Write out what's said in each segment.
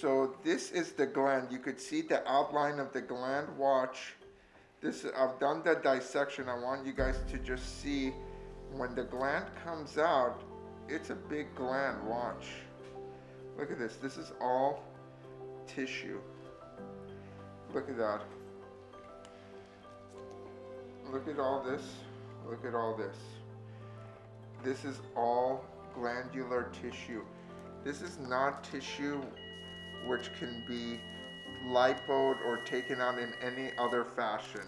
So this is the gland. You could see the outline of the gland. Watch. This I've done the dissection. I want you guys to just see when the gland comes out, it's a big gland. Watch. Look at this. This is all tissue. Look at that. Look at all this. Look at all this. This is all glandular tissue. This is not tissue which can be lipoed or taken out in any other fashion.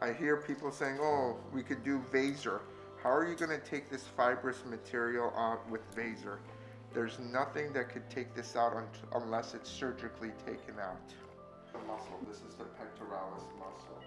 I hear people saying, oh, we could do Vaser. How are you going to take this fibrous material out with Vaser? There's nothing that could take this out unless it's surgically taken out. The muscle, this is the pectoralis muscle.